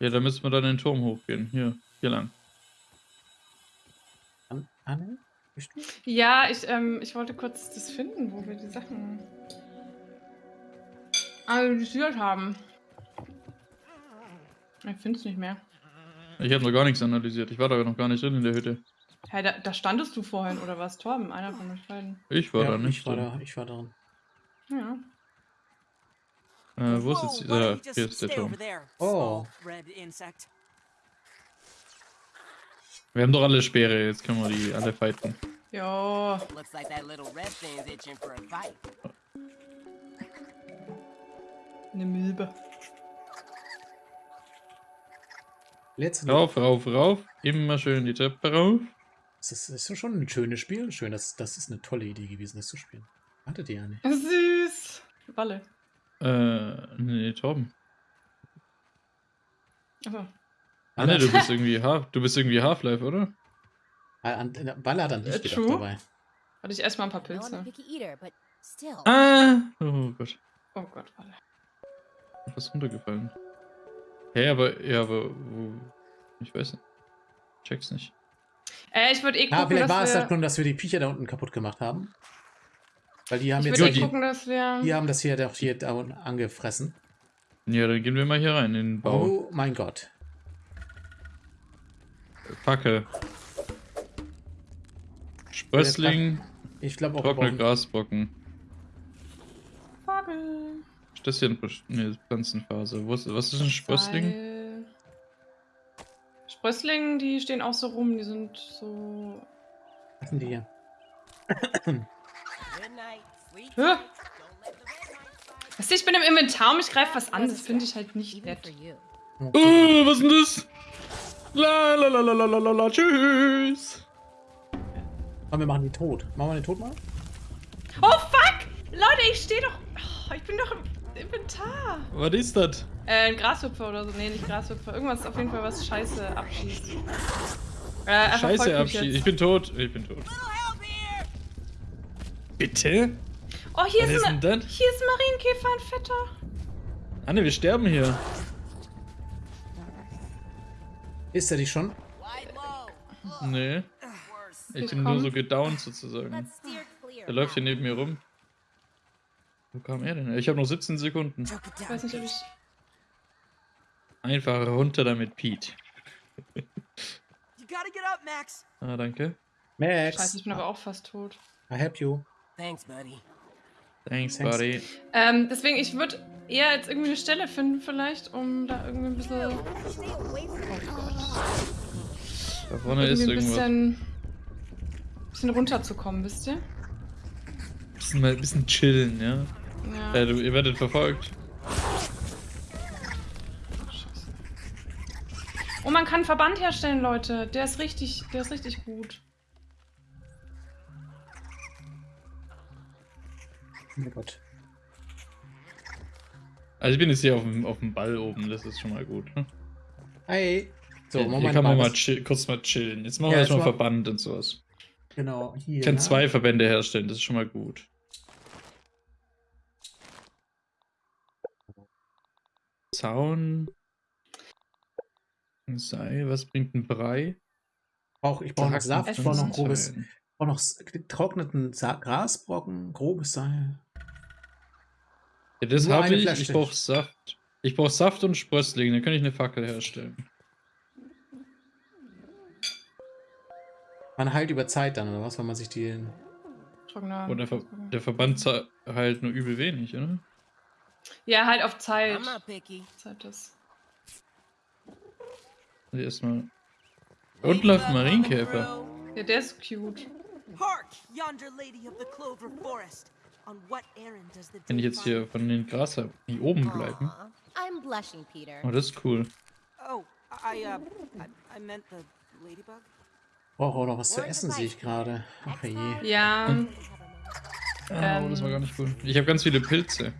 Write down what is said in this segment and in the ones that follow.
Ja, da müssen wir dann den Turm hochgehen. Hier, hier lang. An Anne? Bist du? Ja, ich, ähm, ich wollte kurz das finden, wo wir die Sachen analysiert haben. Ich finde es nicht mehr. Ich habe noch gar nichts analysiert. Ich war da noch gar nicht drin in der Hütte. Hey, da, da standest du vorhin, oder was? Torben, einer von euch beiden. Ich war ja, da nicht ich war drin. da, ich war drin. Ja. Äh, wo ist jetzt dieser? just Hier ist der Turm. Oh. Wir haben doch alle Speere, jetzt können wir die alle fighten. Jo. Looks like that little red thing's itching for a fight. Eine Milbe. Letzte Rauf, rauf, rauf. Immer schön die Treppe rauf. Das ist, das ist schon ein schönes Spiel. Schön, das, das ist eine tolle Idee gewesen, das zu spielen. Hattet ihr ja nicht. Süß. Walle. Äh, nee, Torben. Achso. Anne, du bist irgendwie Half, du bist irgendwie Half-Life, oder? Ah, Walle hat an dich gedacht true. dabei. Warte, ich esse mal ein paar Pilze. Ah! Oh Gott. Oh Gott, Walle. Was runtergefallen. Hä, aber, ja, aber, wo, ich weiß nicht. Check's nicht. Äh, ich würde eh gucken, Ah, vielleicht dass war es das nun, dass wir die Viecher da unten kaputt gemacht haben. Weil die haben ich jetzt die- eh gucken, dass wir... die haben das hier doch hier da unten angefressen. Ja, dann gehen wir mal hier rein in den Bau. Oh mein Gott. Fackel. Sprössling, Ich glaube auch, trockene Grasbrocken. Vogel. Ist das hier eine nee, Pflanzenphase? Ist, was ist ein Sprössling? Seil. Sprösslinge, die stehen auch so rum, die sind so... Was sind die hier? Hä? Weißt du, ich bin im Inventar und ich greife was an, das finde ich halt nicht nett. you. Oh, was ist denn das? La la la la la la la la, tschüss. Komm, wir machen die tot. Machen wir den tot mal? Oh fuck! Leute, ich stehe doch... Oh, ich bin doch im Inventar. Was ist das? Äh, ein Grashüpfer oder so. Nee, nicht Grashüpfer. Irgendwas auf jeden Fall, was Scheiße abschießt. Äh, Scheiße, jetzt. Ich bin tot. Ich bin tot. Bitte? Oh, hier ist, ist ein, hier ist ein Marienkäfer, ein fetter. Anne, wir sterben hier. Ist er dich schon? Nee. Ich bin nur so gedownt sozusagen. Der läuft hier neben mir rum. Wo kam er denn? Ich habe noch 17 Sekunden. Ich weiß nicht, ob ich... Einfach runter damit, Pete. Ah, danke. Max. Scheiße, ich bin aber auch fast tot. I help you. Thanks, buddy. Thanks, Thanks. buddy. Ähm, deswegen, ich würde eher jetzt irgendwie eine Stelle finden vielleicht, um da irgendwie ein bisschen... From me. Da vorne ist irgendwie ein irgendwas. bisschen... bisschen runterzukommen, wisst ihr? Bisschen mal ein bisschen chillen, ja. Ja. Äh, du, ihr werdet verfolgt. Scheiße. Oh, man kann einen Verband herstellen, Leute. Der ist richtig, der ist richtig gut. Mein Gott. Also ich bin jetzt hier auf dem, auf dem Ball oben, das ist schon mal gut. Ne? Hey. So, hier, hier kann man mal chill, kurz mal chillen. Jetzt machen Ja, wir erstmal mal- Verband und sowas. Genau, hier. Ich kann ne? zwei Verbände herstellen, das ist schon mal gut. Zaun. Ein Seil, was bringt ein Brei? Brauch, ich brauche noch Saft, ich brauche noch grobes, brauche noch getrockneten Sa Grasbrocken, grobes Seil. Ja, das habe ich. Flasche. Ich brauche Saft. Ich brauche Saft und Sprössling, dann kann ich eine Fackel herstellen. Man heilt über Zeit dann, oder was, wenn man sich die. Trockener. Und der, Ver der Verband halt nur übel wenig, oder? Ja, halt auf Zeit. Not picky. Zeit ist. Also erstmal. Und läuft ein Marienkäfer. Ja, der ist cute. Hark, yonder lady of the Clover Forest. On what errand does the Wenn ich jetzt hier von den Gras hab, die oben bleiben. Aw, I'm blushing, Peter. Oh, das ist cool. Oh, I, uh, I, I meant the ladybug. Brauche auch noch was zu essen, sehe ich gerade. Ach je. Ja. Hm. Oh, das war gar nicht cool. Ich habe ganz viele Pilze.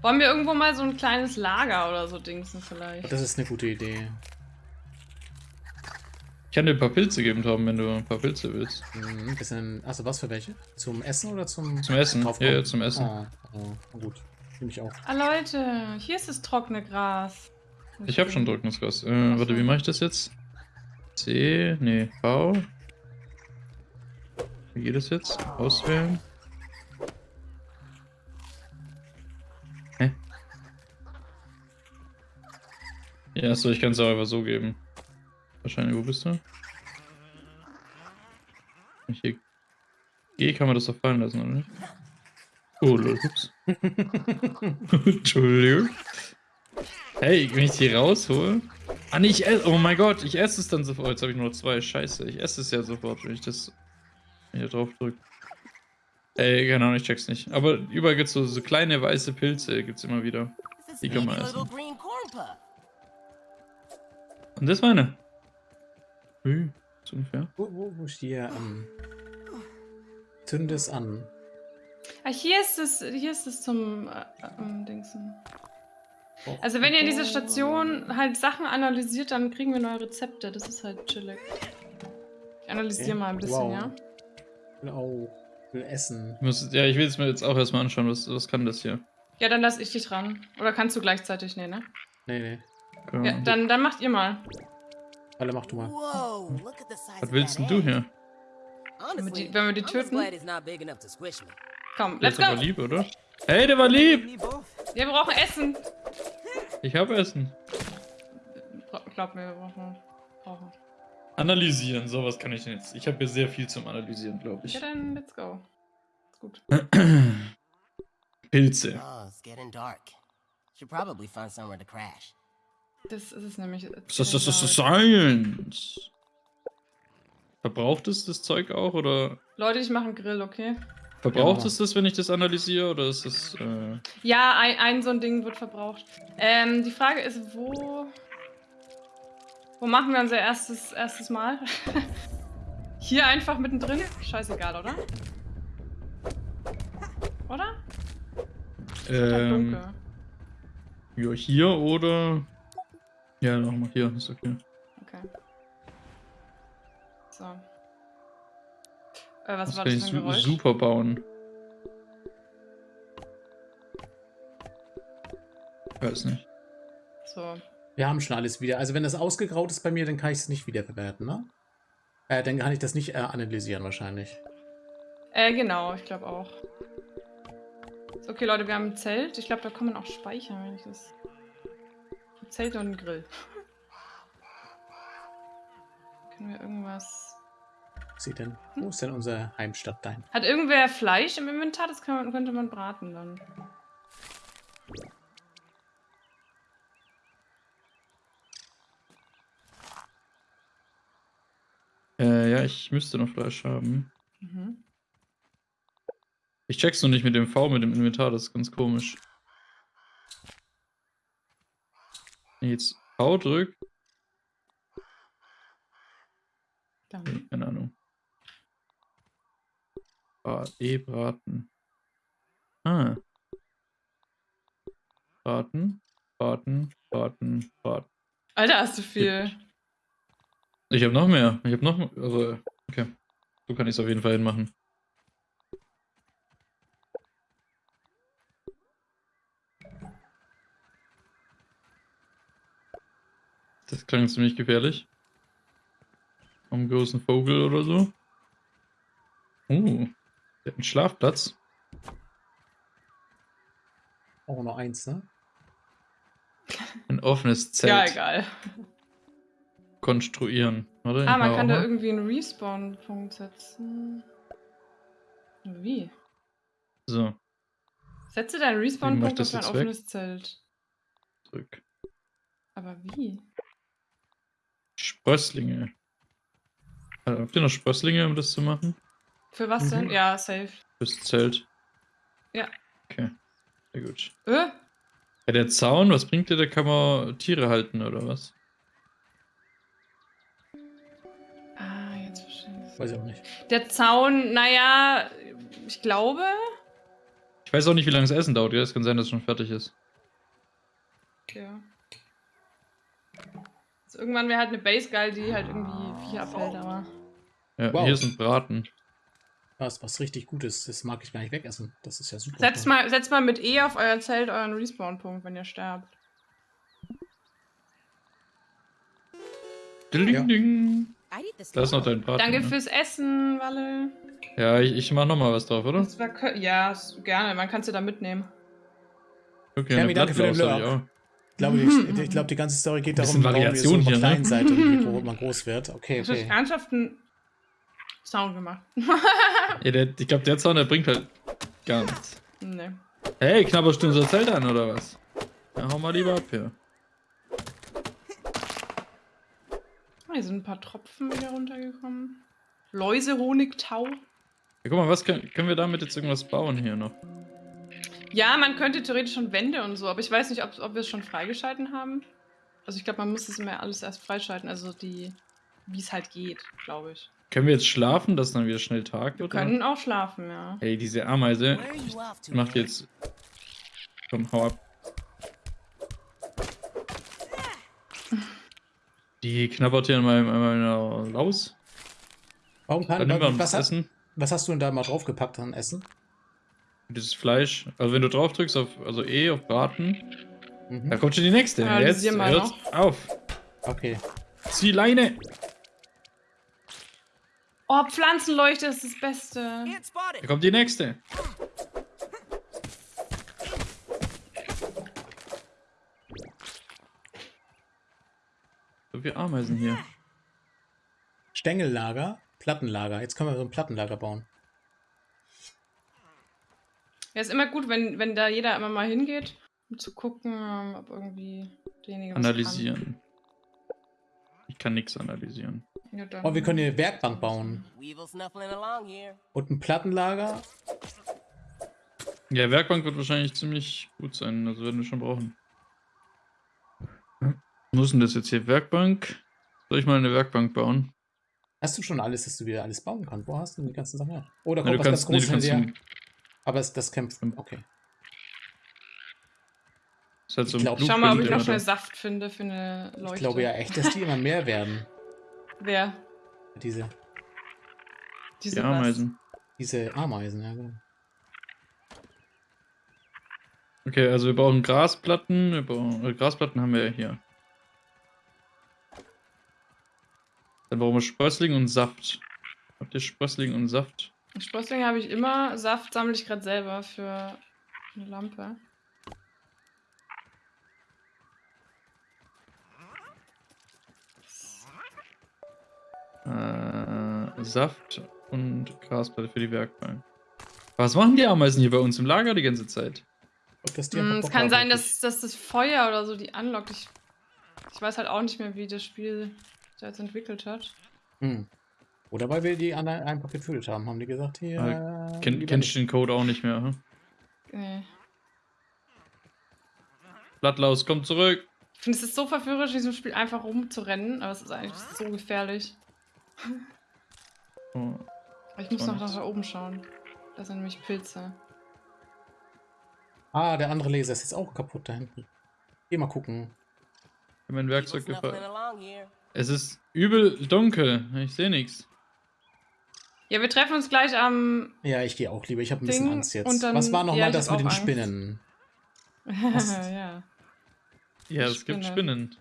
Wollen wir irgendwo mal so ein kleines Lager oder so dingsen vielleicht? Das ist eine gute Idee. Ich kann dir ein paar Pilze geben, Tom, wenn du ein paar Pilze willst. Mhm, bisschen, also was für welche? Zum Essen oder zum Zum Essen. Ja, ja, zum Essen. Oh, oh, gut. Nehme ich auch. Ah, Leute, hier ist das trockene Gras. Ich habe schon Drückungsgas. Äh, warte, wie mache ich das jetzt? C, nee, V. Wie geht das jetzt? Auswählen. Hä? Ja, achso, ich kann es auch einfach so geben. Wahrscheinlich, wo bist du? Hier G kann man das doch fallen lassen, oder nicht? Oh, lol, ups. Entschuldigung. Hey, wenn ich die raushole. Ah, nee, ich esse. Oh mein Gott, ich esse es dann sofort. Jetzt habe ich nur zwei. Scheiße, ich esse es ja sofort, wenn ich das hier drauf drücke. Ey, keine Ahnung, ich check's nicht. Aber überall gibt's so, so kleine weiße Pilze, gibt's immer wieder. Die kann man essen. Und das war eine. Hm, so ungefähr. Wo, wo, wo ist hier? Ähm, zünde es an. Ah, hier ist es, hier ist es zum äh, ähm, Dingsen. Also wenn ihr in dieser Station halt Sachen analysiert, dann kriegen wir neue Rezepte. Das ist halt chillig. Ich analysiere Okay. mal ein bisschen, Wow. ja? Ich will auch will essen. Ich muss, ja, ich will es mir jetzt auch erstmal anschauen, was, was kann das hier? Ja, dann lass ich dich dran. Oder kannst du gleichzeitig? Nee, ne? Nee, nee. Ja, dann, dann macht ihr mal. Alle mach du mal. Was willst denn du hier? Die- wenn wir die töten? Komm, Der let's ist aber go! lieb, oder? Hey, der war lieb! Wir brauchen Essen. Ich habe Essen. Glaub mir, wir brauchen. brauchen. Analysieren, sowas kann ich denn jetzt. Ich habe hier sehr viel zum Analysieren, glaube ich. Ja, dann let's go. Ist gut. Pilze. Oh, it's getting dark. Should probably find somewhere to crash. Das ist es nämlich. Das ist das, das, das Science. Verbraucht es das Zeug auch oder Leute, ich mache einen Grill, okay? verbraucht Genau. es das, wenn ich das analysiere oder ist es äh, Ja, ein, ein so ein Ding wird verbraucht. Ähm, die Frage ist, wo. Wo machen wir unser erstes, erstes Mal? Hier einfach mittendrin? Scheißegal, oder? Oder? Ähm, ja, hier oder ja, nochmal hier, ist okay. Okay. So. Äh, was Das war kann das ich für ein Geräusch? super bauen. Weiß nicht. So. Wir haben schon alles wieder. Also wenn das ausgegraut ist bei mir, dann kann ich es nicht wiederverwerten, ne? Äh, dann kann ich das nicht äh, analysieren wahrscheinlich. Äh, genau, ich glaube auch. So, okay, Leute, wir haben ein Zelt. Ich glaube, da kann man auch speichern, wenn ich das. Zelt und ein Grill. Können wir irgendwas. Sieht denn? Wo ist denn unsere Heimstatt dein? Hat irgendwer Fleisch im Inventar? Das kann man, könnte man braten dann. Äh, ja, ich müsste noch Fleisch haben. Mhm. Ich check's noch nicht mit dem V, mit dem Inventar, das ist ganz komisch. Wenn ich jetzt V drück, Dann. keine Ahnung. Ah, E braten. Ah. Braten, braten, braten, braten. Alter, hast du viel. Ich habe noch mehr. Ich habe noch mehr. Also, okay. So kann ich es auf jeden Fall hinmachen. Das klang ziemlich gefährlich. Am großen Vogel oder so. Oh, der hat einen Schlafplatz. Auch noch eins, ne? Ein offenes Zelt. Ja, egal. Konstruieren. Warte, Ah, man kann da mal. irgendwie einen Respawn-Punkt setzen. Wie? So, Setze deinen Respawn-Punkt das auf ein offenes Zelt. zurück. Aber wie? Sprösslinge. Also, habt ihr noch Sprösslinge, um das zu machen? Für was denn? Mhm. Ja, safe. Fürs Zelt. Ja. Okay. Sehr gut. Äh? Ja, der Zaun, was bringt der? Da kann man Tiere halten, oder was? Ah, jetzt verstehe ich. Weiß ich auch nicht. Der Zaun, naja, ich glaube. Ich weiß auch nicht, wie lange das Essen dauert. Ja, es kann sein, dass es schon fertig ist. Ja. Also irgendwann wäre halt eine Base geil, die halt irgendwie Viecher abhält, aber. Ja, Wow. hier ist ein Braten. Was, was richtig gut ist, das mag ich gar nicht wegessen. Das ist ja super. Setzt mal, setzt mal mit E auf euer Zelt euren Respawn-Punkt, wenn ihr sterbt. Ding, Ja. ding. I'd eat this. Da ist noch dein Braten. Danke ne? fürs Essen, Walle. Ja, ich, ich mach noch mal was drauf, oder? Das ja, gerne. Man kann es ja da mitnehmen. Okay, eine danke für den Blattlaus glaube, die, ich glaube, die ganze Story geht Ein darum, warum Variation so hier, ne? klein seid und wie gro- man groß wird. Okay, Ich habe okay. ernsthaft einen Sound gemacht. Ja, der, ich glaube, der Zaun, der bringt halt gar nichts. nee. Hey, knabberst du unser Zelt an, oder was? Ja, hau mal lieber ab hier. Oh, hier sind ein paar Tropfen wieder runtergekommen. Läuse, Honig, Tau. Ja, guck mal, was können, können wir damit jetzt irgendwas bauen hier noch? Ja, man könnte theoretisch schon Wände und so, aber ich weiß nicht, ob, ob wir es schon freigeschalten haben. Also ich glaube, man muss es immer alles erst freischalten, also die, wie es halt geht, glaube ich. Können wir jetzt schlafen, dass dann wieder schnell Tag Wir wird? oder? können auch schlafen, ja. Hey, diese Ameise macht man? jetzt. Komm, hau ab. Die knabbert hier an meinem, an meiner Laus. Warum kann, Dann wir uns was, das hast, Essen. was hast du denn da mal draufgepackt an Essen? Dieses Fleisch. Also wenn du drauf drückst auf, also E auf Braten, Mhm. da kommt schon die nächste. Ja, Jetzt analysieren wir hört's auf. Okay. Zieh Leine. Oh, Pflanzenleuchte ist das Beste. Da kommt die nächste. So viele Ameisen hier. Stängellager, Plattenlager. Jetzt können wir so ein Plattenlager bauen. Ja, ist immer gut, wenn, wenn da jeder immer mal hingeht, um zu gucken, ob irgendwie derjenige Analysieren. Ich kann nichts analysieren. Kann. Ja. Oh, wir können hier eine Werkbank bauen. Und ein Plattenlager. Ja, Werkbank wird wahrscheinlich ziemlich gut sein. Also werden wir schon brauchen. Wo ist denn das jetzt hier? Werkbank? Soll ich mal eine Werkbank bauen? Hast du schon alles, dass du wieder alles bauen kannst? Wo hast du denn die ganzen Sachen her? Oder Ja, kommt du was ganz kannst, nee, du Großes kannst hinterher? Aber es, das kämpft. Okay. ist halt so Ich ein glaub- Ich schau mal, ob ich noch schnell. Saft finde für eine Leuchte. Ich glaube ja echt, dass die immer mehr werden. Wer? Diese, Diese Die was? Ameisen. diese Ameisen, ja genau. Okay, also wir brauchen Grasplatten. Wir brauchen, äh, Grasplatten haben wir ja hier. Dann brauchen wir Sprössling und Saft. Habt ihr Sprössling und Saft? Sprösslinge habe ich immer. Saft sammle ich gerade selber für eine Lampe. Äh, Saft und Grasplatte für die Werkbank. Was machen die Ameisen hier bei uns im Lager die ganze Zeit? Ob das die Hm, es Bock kann sein, dass, dass das Feuer oder so die anlockt. Ich, ich weiß halt auch nicht mehr, wie das Spiel da jetzt entwickelt hat. Hm. Oder weil wir die anderen einfach getötet haben, haben die gesagt, hier. Ah, äh, Kenn, nicht. du den Code auch nicht mehr? Hm? Nee. Blattlaus, komm zurück! Ich finde es ist so verführerisch, in diesem Spiel einfach rumzurennen, aber es ist eigentlich so gefährlich. Oh, ich muss noch nach nichts. da oben schauen. Das sind nämlich Pilze. Ah, der andere Laser ist jetzt auch kaputt da hinten. Geh mal gucken. ich hab mein Werkzeug gefallen. Es ist übel dunkel. Ich sehe nichts. Ja, wir treffen uns gleich am. Ja, ich gehe auch lieber. Ich habe ein bisschen Ding Angst jetzt. und dann- Was war nochmal ja, das mit den Angst. Spinnen? ja. Ja, es gibt Spinne. Spinnen.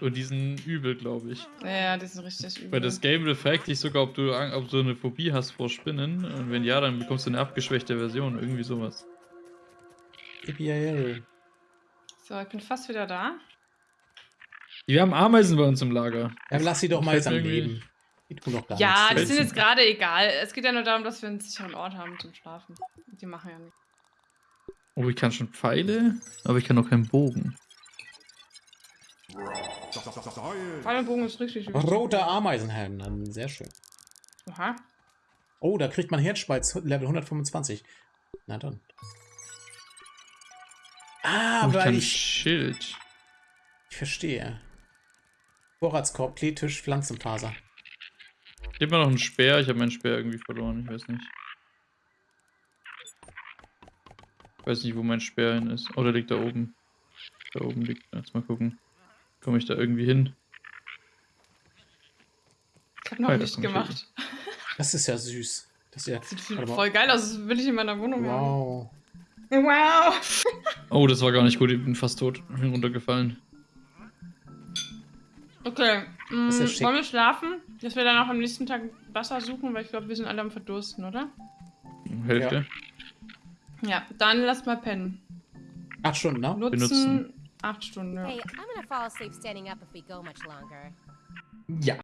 Und die sind übel, glaube ich. Ja, die sind richtig übel. Weil das Game fragt dich sogar, ob du, ob du eine Phobie hast vor Spinnen. Und wenn ja, dann bekommst du eine abgeschwächte Version. Irgendwie sowas. So, ich bin fast wieder da. Wir haben Ameisen bei uns im Lager. Dann lass sie doch mal jetzt am Leben. Ja, nichts. die sind jetzt gerade egal. Es geht ja nur darum, dass wir einen sicheren Ort haben zum Schlafen. Die machen ja nichts. Oh, ich kann schon Pfeile, aber ich kann noch keinen Bogen. Pfeilbogen ist richtig. Roter Ameisenhelm, dann sehr schön. Oha. Oh, da kriegt man Herzspalz Level 125. Na dann. Ah, oh, ich weil kann ich, Schild. ich verstehe. Vorratskorb, Kleetisch, Pflanzenfaser. Gib mir noch einen Speer. Ich habe meinen Speer irgendwie verloren. Ich weiß nicht. Ich weiß nicht, wo mein Speer hin ist. Oh, der liegt da oben. Da oben liegt. Jetzt mal gucken. Komme ich da irgendwie hin? Ich habe noch Weiter nicht gemacht. Das ist ja süß. Das ist ja. Sieht voll geil aus. Das will ich in meiner Wohnung haben. Wow. Wow. Oh, das war gar nicht gut. Ich bin fast tot. Ich bin runtergefallen. Okay, mm, ja wollen wir schlafen? Dass wir dann auch am nächsten Tag Wasser suchen, weil ich glaube, wir sind alle am Verdursten, oder? Hälfte. Ja, dann lass mal pennen. Acht Stunden, ne? Nutzen, Benutzen. acht Stunden, ja. Hey, I'm gonna fall asleep standing up if we go much longer. Ja.